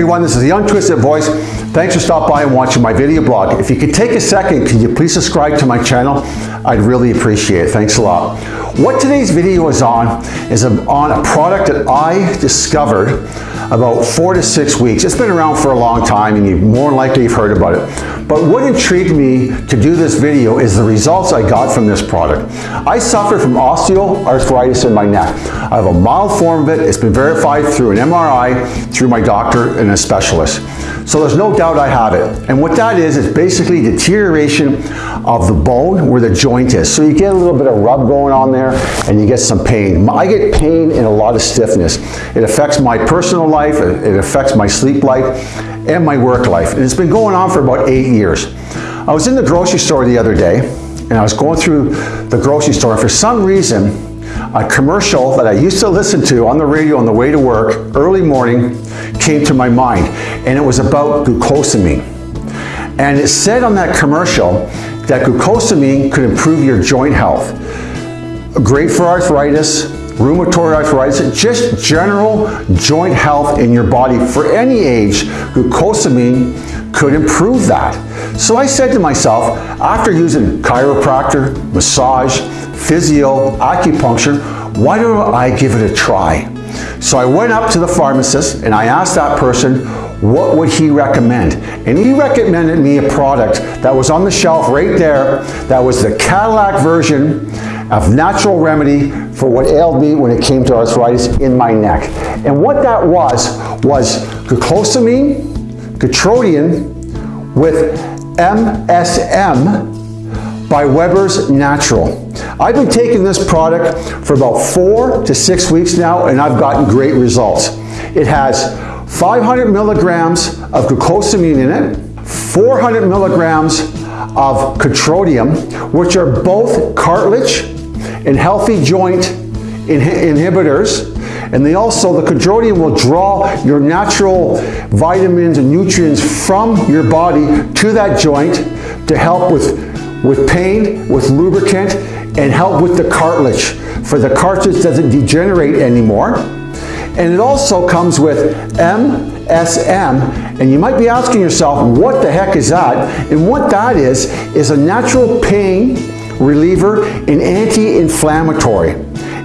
everyone, this is the Untwisted Voice. Thanks for stopping by and watching my video blog. If you could take a second, can you please subscribe to my channel? I'd really appreciate it. Thanks a lot. What today's video is on is on a product that I discovered about four to six weeks. It's been around for a long time and you more likely you've heard about it. But what intrigued me to do this video is the results I got from this product. I suffer from osteoarthritis in my neck. I have a mild form of it. It's been verified through an MRI, through my doctor and a specialist. So there's no doubt I have it. And what that is, is basically deterioration of the bone where the joint is. So you get a little bit of rub going on there and you get some pain. I get pain and a lot of stiffness. It affects my personal life, it affects my sleep life and my work life. And it's been going on for about eight years. I was in the grocery store the other day and I was going through the grocery store and for some reason a commercial that I used to listen to on the radio on the way to work early morning came to my mind and it was about glucosamine. And it said on that commercial that glucosamine could improve your joint health. Great for arthritis, rheumatoid arthritis, just general joint health in your body for any age, glucosamine could improve that. So I said to myself, after using chiropractor, massage, physio, acupuncture, why don't I give it a try? So I went up to the pharmacist and I asked that person what would he recommend? And he recommended me a product that was on the shelf right there that was the Cadillac version of natural remedy for what ailed me when it came to arthritis in my neck. And what that was, was glucosamine, Gatrodian with MSM by Webber's Natural. I've been taking this product for about four to six weeks now and I've gotten great results. It has 500 milligrams of glucosamine in it, 400 milligrams of Catrodium, which are both cartilage and healthy joint inhibitors and they also, the Catrodium will draw your natural vitamins and nutrients from your body to that joint to help with with pain, with lubricant, and help with the cartilage. For the cartilage doesn't degenerate anymore. And it also comes with MSM, and you might be asking yourself, what the heck is that? And what that is, is a natural pain reliever and anti-inflammatory.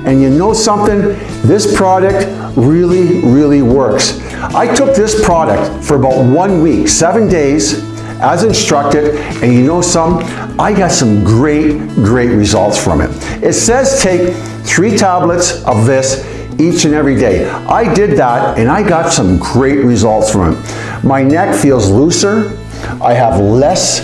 And you know something? This product really, really works. I took this product for about one week, seven days, as instructed, and you know some, I got some great, great results from it. It says take three tablets of this each and every day. I did that and I got some great results from it. My neck feels looser. I have less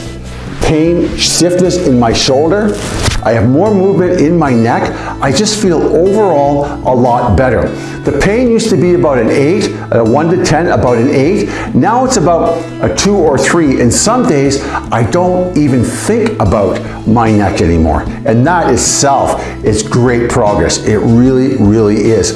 pain, stiffness in my shoulder. I have more movement in my neck. I just feel overall a lot better. The pain used to be about an 8, a 1 to 10, about an 8. Now it's about a 2 or 3. And some days I don't even think about my neck anymore. And that itself is great progress. It really, really is.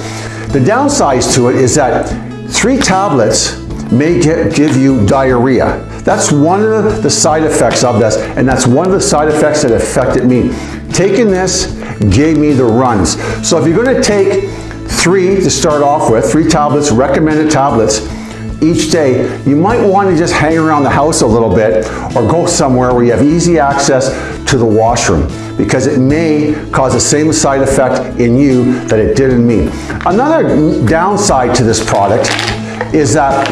The downsides to it is that three tablets may give you diarrhea. That's one of the side effects of this, and that's one of the side effects that affected me. Taking this gave me the runs. So if you're going to take three to start off with, three tablets, recommended tablets, each day, you might want to just hang around the house a little bit or go somewhere where you have easy access to the washroom because it may cause the same side effect in you that it did in me. Another downside to this product is that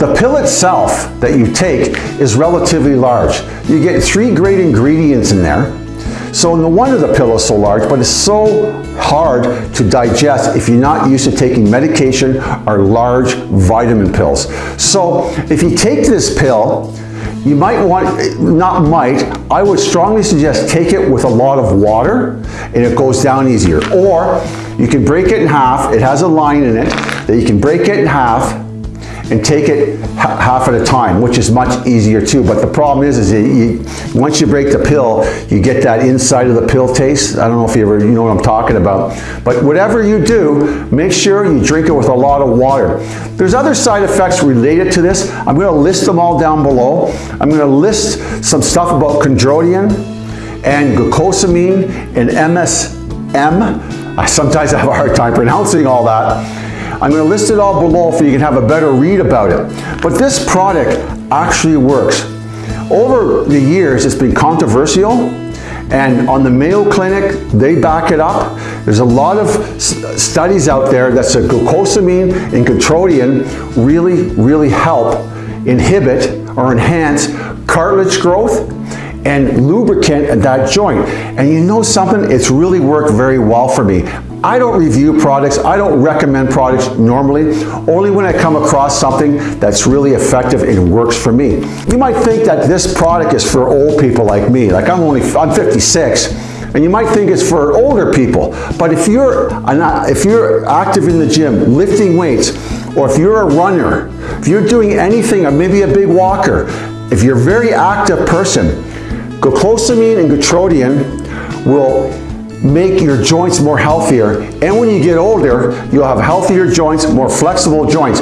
the pill itself that you take is relatively large. You get three great ingredients in there. So no wonder the pill is so large, but it's so hard to digest if you're not used to taking medication or large vitamin pills. So if you take this pill, you might want, not might, I would strongly suggest take it with a lot of water and it goes down easier. Or you can break it in half, it has a line in it that you can break it in half and take it half at a time, which is much easier too. But the problem is, is you, once you break the pill, you get that inside of the pill taste. I don't know if you ever, you know what I'm talking about. But whatever you do, make sure you drink it with a lot of water. There's other side effects related to this. I'm going to list them all down below. I'm going to list some stuff about chondroitin and glucosamine and MSM. I sometimes have a hard time pronouncing all that. I'm going to list it all below so you can have a better read about it. But this product actually works. Over the years, it's been controversial, and on the Mayo Clinic, they back it up. There's a lot of studies out there that say glucosamine and Gootrotein really, really help inhibit or enhance cartilage growth and lubricant that joint. And you know something? It's really worked very well for me. I don't review products, I don't recommend products normally, only when I come across something that's really effective and works for me. You might think that this product is for old people like me, like I'm only, I'm 56, and you might think it's for older people, but if you're, if you're active in the gym, lifting weights, or if you're a runner, if you're doing anything, or maybe a big walker, if you're a very active person, Glucosamine and Gootrotein will make your joints more healthier. And when you get older you'll have healthier joints more flexible joints.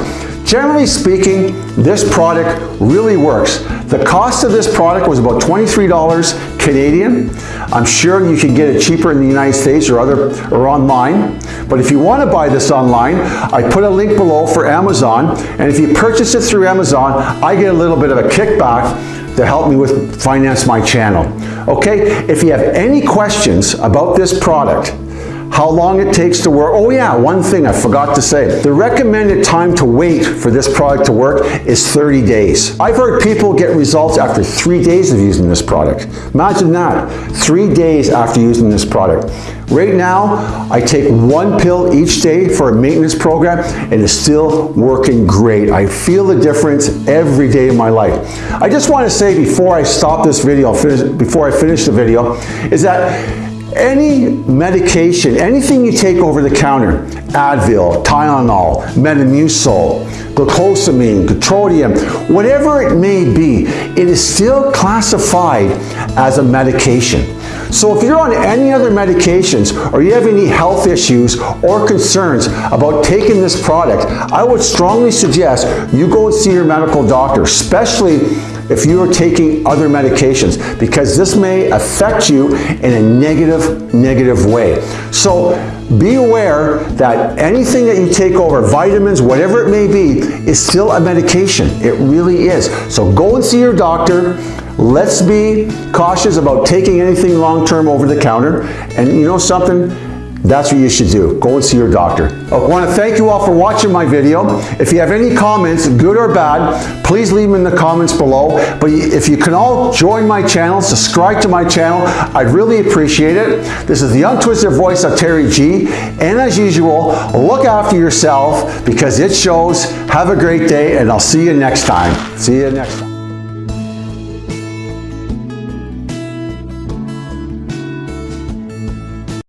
Generally speaking this product really works. The cost of this product was about $23 Canadian. I'm sure you can get it cheaper in the United States or other or online. But if you want to buy this online I put a link below for Amazon. And if you purchase it through Amazon I get a little bit of a kickback to help me with finance my channel. Okay, if you have any questions about this product, how long it takes to work. Oh yeah, one thing I forgot to say. The recommended time to wait for this product to work is 30 days. I've heard people get results after three days of using this product. Imagine that, three days after using this product. Right now, I take one pill each day for a maintenance program and it's still working great. I feel the difference every day of my life. I just want to say before I stop this video, before I finish the video, is that any medication, anything you take over the counter, Advil, Tylenol, Metamucil, glucosamine, Gootrotein, whatever it may be, it is still classified as a medication. So if you're on any other medications or you have any health issues or concerns about taking this product, I would strongly suggest you go and see your medical doctor, especially if you are taking other medications because this may affect you in a negative, negative way. So be aware that anything that you take over, vitamins, whatever it may be, is still a medication. It really is. So go and see your doctor. Let's be cautious about taking anything long-term over the counter. And you know something? That's what you should do. Go and see your doctor. I want to thank you all for watching my video. If you have any comments, good or bad, please leave them in the comments below. But if you can all join my channel, subscribe to my channel, I'd really appreciate it. This is the untwisted voice of Terry G. And as usual, look after yourself because it shows. Have a great day and I'll see you next time. See you next time.